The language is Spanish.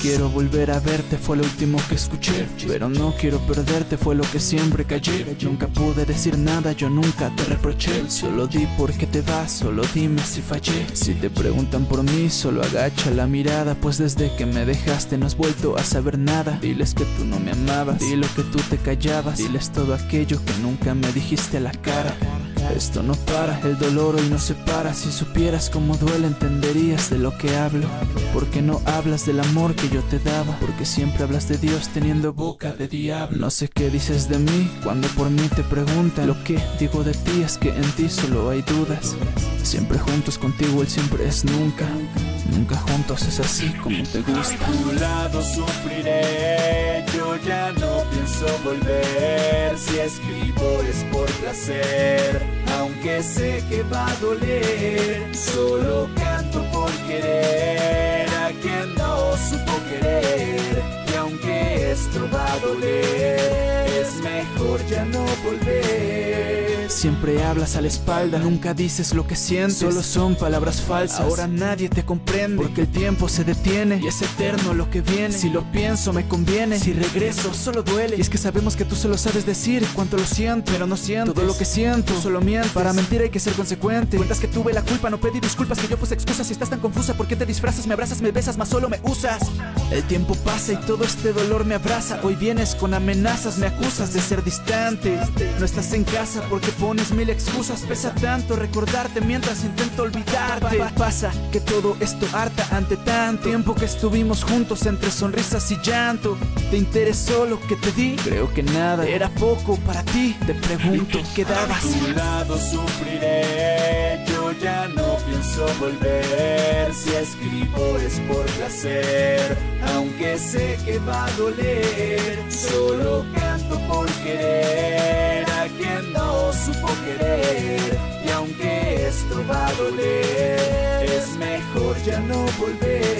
quiero volver a verte, fue lo último que escuché. Pero no quiero perderte, fue lo que siempre callé. Nunca pude decir nada, yo nunca te reproché. Solo di porque te vas, solo dime si fallé. Si te preguntan por mí, solo agacha la mirada. Pues desde que me dejaste no has vuelto a saber nada. Diles que tú no me amabas, di lo que tú te callabas. Diles todo aquello que nunca me dijiste a la cara. Esto no para, el dolor hoy no se para. Si supieras cómo duele, entenderías de lo que hablo. Porque no hablas del amor que yo te daba. Porque siempre hablas de Dios teniendo boca de diablo. No sé qué dices de mí cuando por mí te preguntan. Lo que digo de ti es que en ti solo hay dudas. Siempre juntos contigo, él siempre es nunca. Nunca juntos es así como te gusta. A tu lado sufriré, yo ya no pienso volver. Si escribo es por placer, aunque sé que va a doler. Solo canto por querer a quien no supo querer. Y aunque esto va a doler, es mejor ya no volver. Siempre hablas a la espalda, nunca dices lo que sientes. Solo son palabras falsas. Ahora nadie te comprende. Porque el tiempo se detiene y es eterno lo que viene. Si lo pienso, me conviene. Si regreso, solo duele. Y es que sabemos que tú solo sabes decir cuánto lo siento, pero no siento. Todo lo que siento, solo miento. Para mentir hay que ser consecuente. Cuentas que tuve la culpa, no pedí disculpas, que yo puse excusas. Si estás tan confusa, ¿por qué te disfrazas? Me abrazas, me besas, más solo me usas. El tiempo pasa y todo este dolor me abraza. Hoy vienes con amenazas, me acusas de ser distante. No estás en casa porque pones mil excusas. Pesa tanto recordarte mientras intento olvidarte. Pa- Pasa que todo esto harta ante tanto tiempo que estuvimos juntos entre sonrisas y llanto. ¿Te interesó lo que te di? Creo que nada. Era poco para ti. Te pregunto, ¿qué A dabas? tu lado sufriré, yo ya no pienso volver. Si escribo es por placer, aunque sé que va a doler. Solo canto por querer a quien no supo querer. Y aunque esto va a doler, es mejor ya no volver.